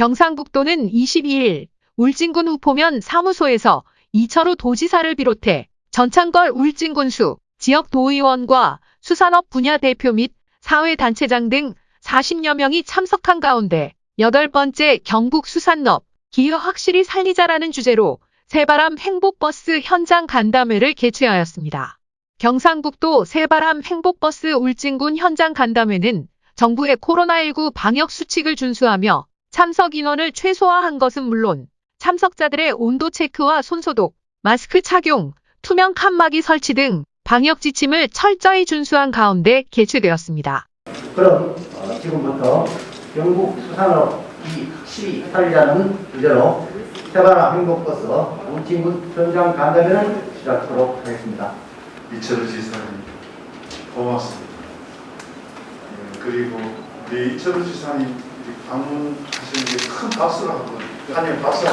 경상북도는 22일 울진군 후포면 사무소에서 이철우 도지사를 비롯해 전창걸 울진군수 지역 도의원과 수산업 분야 대표 및 사회단체장 등 40여 명이 참석한 가운데 여덟 번째 경북 수산업 기후 확실히 살리자라는 주제로 새바람 행복버스 현장 간담회를 개최하였습니다. 경상북도 새바람 행복버스 울진군 현장 간담회는 정부의 코로나19 방역 수칙을 준수하며 참석 인원을 최소화한 것은 물론 참석자들의 온도 체크와 손소독, 마스크 착용, 투명 칸막이 설치 등 방역 지침을 철저히 준수한 가운데 개최되었습니다. 그럼 어, 지금부터 경북 수산업 이 확실히 살리자는 주제로 세바라 행복버스 울진군 현장 간담회를 시작하도록 하겠습니다. 이철우 지사님 고맙습니다. 예, 그리고 우리 이철우 지사님 방문하시는 게큰 박수를 하고 한입 박수.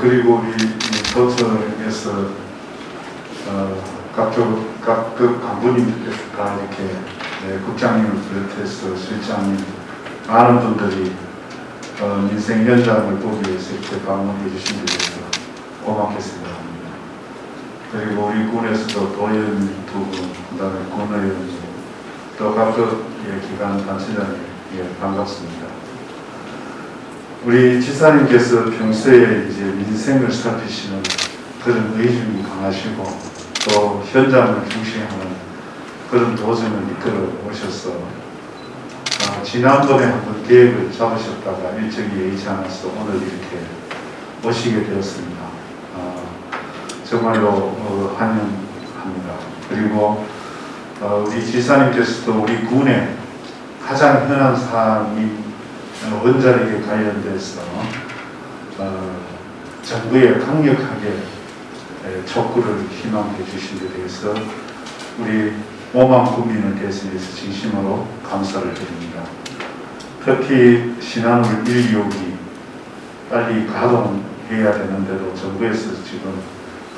그리고 우리 도청에서 어, 각급 각급 간부님들께서 다 이렇게 네, 국장님을 비롯해서 실장님 많은 분들이 어, 민생 현장을 보기 위해서 이렇게 방문해 주신 데 대해서 고맙게 생각합니다. 그리고 우리 군에서도 도의원 두 분, 그 다음에 군의원 또 각급 예, 기관 단체장님 예, 반갑습니다. 우리 지사님께서 평소에 이제 민생을 살피시는 그런 의중이 강하시고 또 현장을 중시하는 그런 도전을 이끌어 오셔서 아, 지난번에 한번 계획을 잡으셨다가 일정이 여의치 않아서 오늘 이렇게 오시게 되었습니다. 아, 정말로 어, 환영합니다. 그리고 어, 우리 지사님께서도 우리 군의 가장 흔한 사항인 어, 원자력에 관련돼서 어, 정부에 강력하게 에, 촉구를 희망해 주신 데 대해서 우리 5만 국민을 대신해서 진심으로 감사를 드립니다. 특히 신한울 1, 2호기 빨리 가동해야 되는데도 정부에서 지금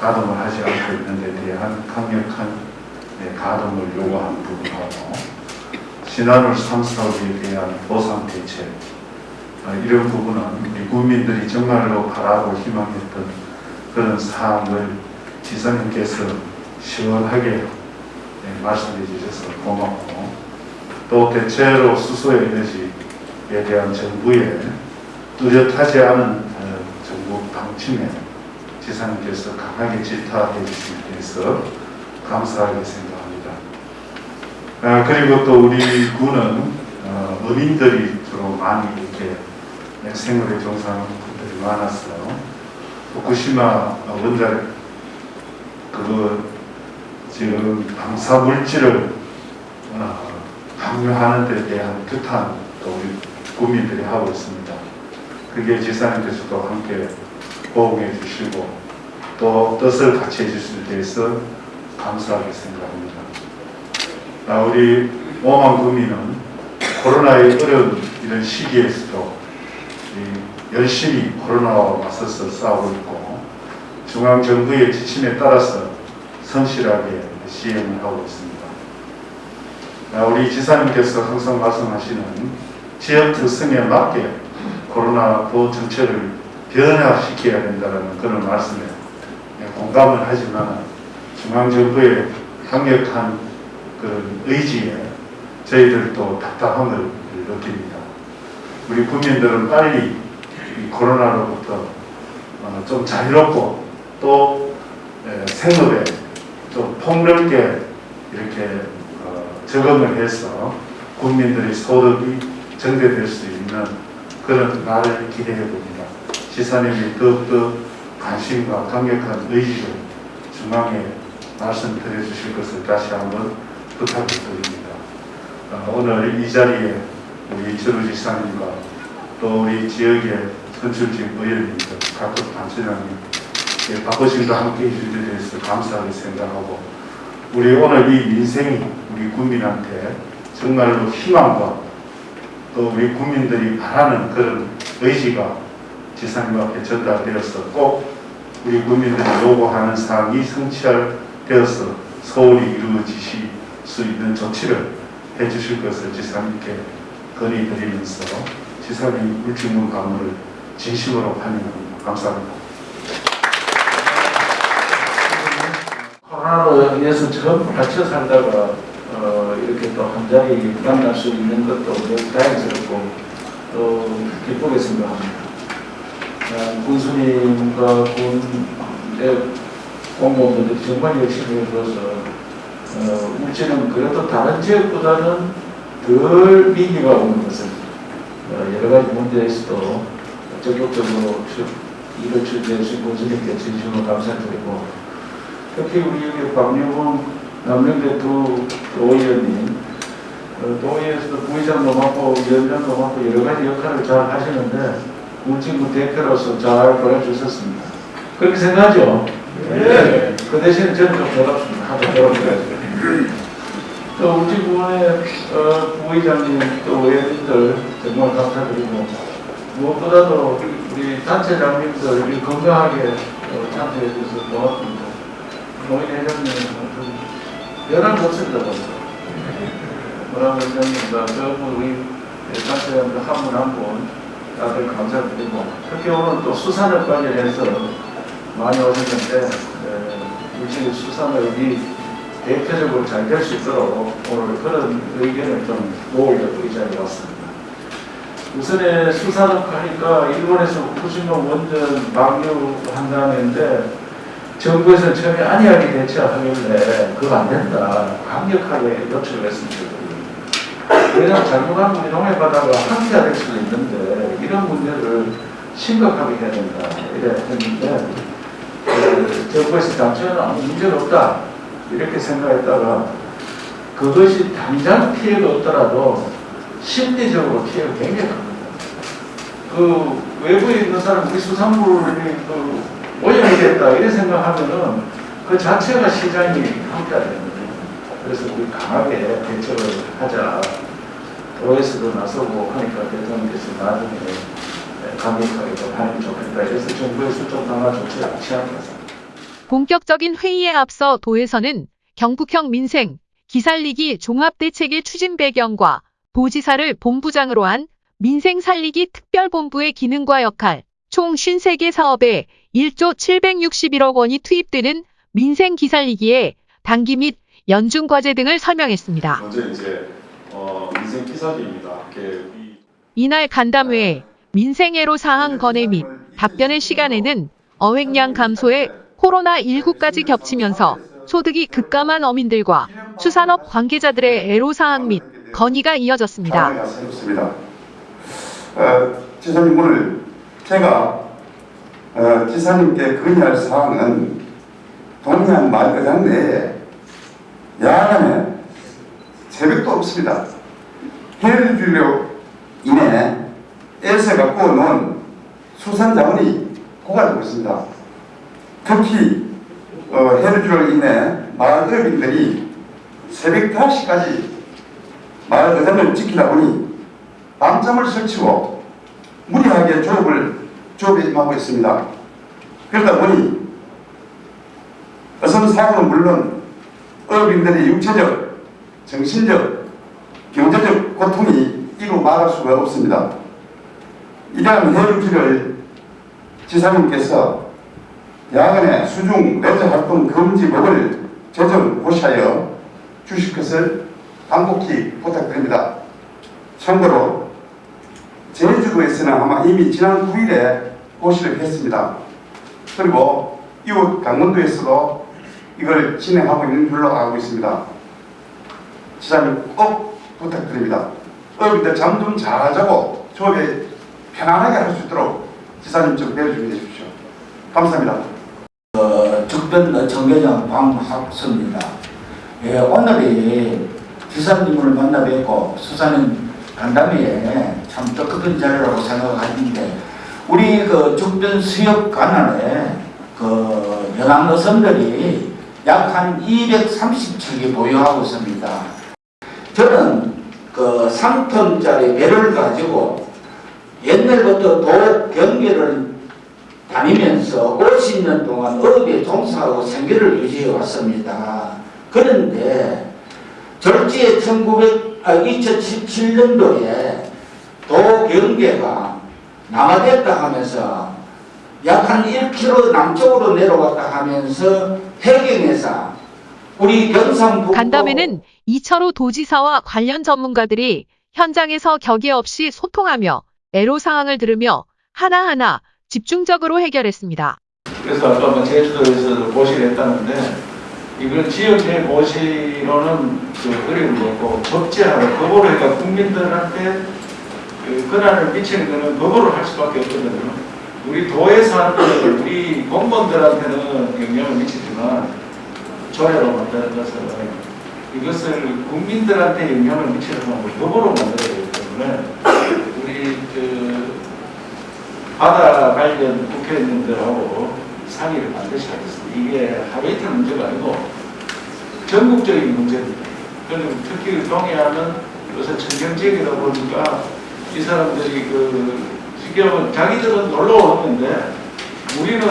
가동을 하지 않고 있는 데 대한 강력한 네, 가동을 요구한 부분하고 3, 4호기에 대한 보상 대책. 아, 이런 부분은 우리 국민들이 정말로 바라고 희망했던 그런 사항을 지사님께서 시원하게 네, 말씀해 주셔서 고맙고 또 대체로 수소 에너지에 대한 정부의 뚜렷하지 않은 어, 정부 방침에 지사님께서 강하게 질타해 주신 데 대해서 감사하게 생각합니다. 아, 그리고 또 우리 군은 어, 어민들이 주로 많이 이렇게 생활에 종사하는 분들이 많아서 후쿠시마 원자력 그거 지금 방사 물질을 어, 방류하는 데 대한 규탄도 우리 국민들이 하고 있습니다. 그게 지사님께서도 함께 호응해 주시고 또 뜻을 같이 해주실 때 대해서 감사하게 생각합니다. 아, 우리 오만 국민은 코로나의 어려운 이런 시기에서도 열심히 코로나와 맞서서 싸우고 있고 중앙정부의 지침에 따라서 성실하게 시행을 하고 있습니다. 아, 우리 지사님께서 항상 말씀하시는 지역 특성에 맞게 코로나 보호 정책을 변화시켜야 된다는 그런 말씀에 공감을 하지만 중앙정부의 강력한 그 의지에 저희들도 답답함을 느낍니다. 우리 국민들은 빨리 코로나로부터 어, 좀 자유롭고 또 생업에 좀 폭넓게 이렇게 어, 적응을 해서 국민들의 소득이 증대될 수 있는 그런 날을 기대해 봅니다. 지사님이 더욱더 관심과 강력한 의지를 중앙에 말씀드려 주실 것을 다시 한번 부탁을 드립니다. 어, 오늘 이 자리에 우리 이철우 지사님과 또 우리 지역의 선출직 의원님들, 각급 단체장님, 예, 바쁘신도 함께 해주신 데 대해서 감사하게 생각하고 우리 오늘 이 민생이 우리 국민한테 정말로 희망과 또 우리 국민들이 바라는 그런 의지가 지사님 앞에 전달되어서 꼭 우리 국민들이 요구하는 사항이 성취 되어서 서울이 이루어지실 수 있는 조치를 해주실 것을 지사님께 건의드리면서 지사님 울진군 강물을 진심으로 환영합니다. 감사합니다. 코로나로 인해서 전부 갇혀 살다가 어, 이렇게 또 한 자리 만날 수 있는 것도 매우 다행스럽고 또 기쁘게 생각합니다. 어, 군수님과 군의 공무원들이 정말 열심히 해줘서 어, 울지는 그래도 다른 지역보다는 덜 민기가 오는 것은 어, 여러 가지 문제에서도 적극적으로 추- 일을 추진해 주신 군수님께 진심으로 감사드리고 특히 우리 여기 박유봉 남명대 두 도의원님 어, 도의에서도 부의장도 맡고 위원장도 맡고 여러 가지 역할을 잘 하시는데 울진구 대표로서 잘 보내주셨습니다. 그렇게 생각하죠? 네. 그 대신에 저는 좀 더럽습니다. 하도 더럽게 또 울진군의 어, 부의장님 또 의원님들 정말 감사드리고 무엇보다도 우리 단체장님들 건강하게 어, 참석해 주셔서 고맙습니다. 노인 회장님 좀 연락 없습니다. 뭐라고 회장님과 저분 우리 단체장들 한분 한 분 다들 감사드리고 특히 오늘 또 수산업 관련해서 많이 오셨는데 에, 우리 수산업이 대표적으로 잘 될 수 있도록 오늘 그런 의견을 좀 모으려고 이 자리에 왔습니다. 우선에 수산업 하니까 일본에서 후쿠시마 원전 방류한다는데 정부에서 처음에 안이하게 대처하길래 그거 안 된다. 강력하게 요청을 했습니다. 왜냐하면 잘못하면 우리 농해 바다가 항체가 될 수도 있는데 이런 문제를 심각하게 해야 된다. 이래 했는데 그 정부에서 당초에는 아무 문제가 없다. 이렇게 생각했다가 그것이 당장 피해가 없더라도 심리적으로 피해가 굉장히 큽니다. 그 외부에 있는 사람 우리 수산물이 그 오염이 됐다 이래 생각하면은 그 자체가 시장이 함께가 거예요. 그래서 우리 강하게 대처를 하자. 도에서도 나서고 하니까 대통령께서 나중에 강력하게 좀게 좋겠다. 그래서 정부에서 좀 강화 조치를 취합니다. 본격적인 회의에 앞서 도에서는 경북형 민생, 기살리기 종합대책의 추진 배경과 도지사를 본부장으로 한 민생 살리기 특별본부의 기능과 역할, 총 53개 사업에 1조 761억 원이 투입되는 민생 기살리기에 단기 및 연중 과제 등을 설명했습니다. 먼저 이제 어, 이날 간담회에 민생애로 사항 건의 및 답변의 시간에는 어획량 감소에 코로나19까지 겹치면서 소득이 급감한 어민들과 수산업 관계자들의 애로사항 및 건의가 이어졌습니다. 상황이 새롭습니다. 어, 지사님 오늘 제가 어, 지사님께 건의할 사항은 동해안 마을회장 내에 야간에 새벽도 없습니다. 주로 인해 애서 갖고 놓은 수산 자원이 고갈되고 있습니다. 특히 어, 해를 주로 인해 마을 어민들이 새벽 5시까지 마을 의장을 지키다 보니 밤잠을 설치고 무리하게 조업을 조업에 임하고 있습니다. 그러다 보니 어선 사고는 물론 어민들의 육체적, 정신적, 경제적 고통이 이루 말할 수가 없습니다. 이러한 해루기를 지사님께서 야간에 수중 레저 활동 금지법을 제정 고시하여 주실 것을 간곡히 부탁드립니다. 참고로 제주도에서는 아마 이미 지난 9일에 고시를 했습니다. 그리고 이웃 강원도에서도 이걸 진행하고 있는 걸로 알고 있습니다. 지사님 꼭 부탁드립니다. 어민들 잠 좀잘 자고 조업에 편안하게 할 수 있도록 지사님 좀 배워주게 해주십시오. 감사합니다. 주변 정계장 방학수입니다. 예, 오늘이 기사님을 만나 뵙고 수사는 간담회에 참 뜻깊은 자리라고 생각하는데 우리 그 주변 수역 관할에 그 연안 어선들이 약 한 230척이 보유하고 있습니다. 저는 그 3톤짜리 배를 가지고 옛날부터 도 경계를 다니면서 50년 동안 어업에 종사하고 생계를 유지해 왔습니다. 그런데 절지에 1900, 아, 2017년도에 도 경계가 남하됐다 하면서 약 한 1km 남쪽으로 내려갔다 하면서 해경에서 우리 경상북도 간담회는 이철우 도지사와 관련 전문가들이 현장에서 격의 없이 소통하며 애로 사항을 들으며 하나하나 집중적으로 해결했습니다. 그래서 아까 뭐 제주도에서 모시를 했다는데 이걸 지역 내 모시로는 그 어려운 거고 법제하고 법으로 해가 국민들한테 그 권한을 미치는 거는 법으로 할 수밖에 없거든요. 우리 도에 사는 우리 공무원들한테는 영향을 미치지만 조례로 만드는 것은 이것을 국민들한테 영향을 미치는 건 법으로 만들어야 되기 때문에 우리 그 바다 관련 국회의원들하고 상의를 반드시 하겠습니다. 이게 하루 이틀 문제가 아니고 전국적인 문제입니다. 그리고 특히 동해안은 요새 청정지역이다 보니까 이 사람들이 그 지금 자기들은 놀러 오는데 우리는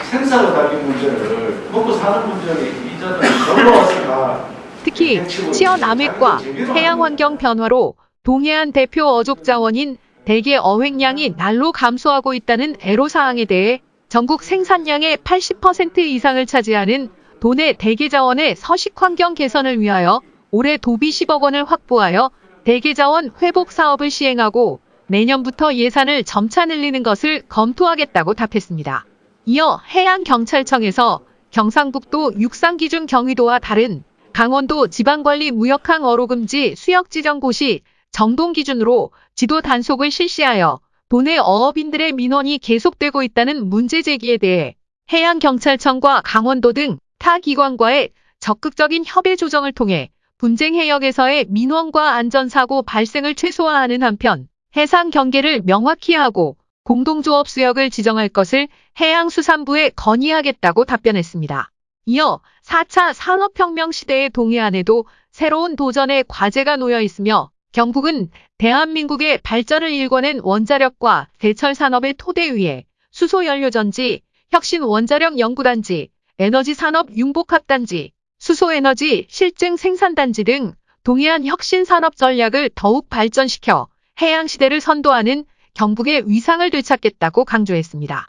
생사가 달린 문제를 먹고 사는 문제를 이제는 놀러 다 특히 치어남획과 해양 환경 변화로 동해안 대표 어족 자원인 대게 어획량이 날로 감소하고 있다는 애로사항에 대해 전국 생산량의 80% 이상을 차지하는 도내 대게 자원의 서식 환경 개선을 위하여 올해 도비 10억 원을 확보하여 대게 자원 회복 사업을 시행하고 내년부터 예산을 점차 늘리는 것을 검토하겠다고 답했습니다. 이어 해양경찰청에서 경상북도 육상기준 경위도와 다른 강원도 지방관리 무역항 어로금지 수역지정 고시 정동 기준으로 지도 단속을 실시하여 도내 어업인들의 민원이 계속되고 있다는 문제 제기에 대해 해양경찰청과 강원도 등 타 기관과의 적극적인 협의 조정을 통해 분쟁 해역에서의 민원과 안전사고 발생을 최소화하는 한편 해상 경계를 명확히 하고 공동조업 수역을 지정할 것을 해양수산부에 건의하겠다고 답변했습니다. 이어 4차 산업혁명 시대의 동해안에도 새로운 도전의 과제가 놓여 있으며 경북은 대한민국의 발전을 일궈낸 원자력과 대철 산업의 토대 위에 수소연료전지, 혁신원자력 연구단지, 에너지산업 융복합단지, 수소에너지 실증 생산단지 등 동해안 혁신산업 전략을 더욱 발전시켜 해양시대를 선도하는 경북의 위상을 되찾겠다고 강조했습니다.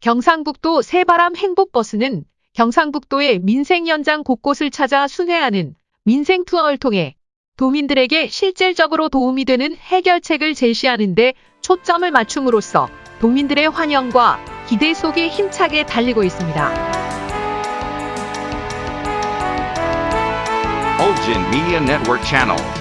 경상북도 새바람 행복버스는 경상북도의 민생 현장 곳곳을 찾아 순회하는 민생 투어를 통해 도민들에게 실질적으로 도움이 되는 해결책을 제시하는 데 초점을 맞춤으로써 도민들의 환영과 기대 속에 힘차게 달리고 있습니다. Olgin Media Network.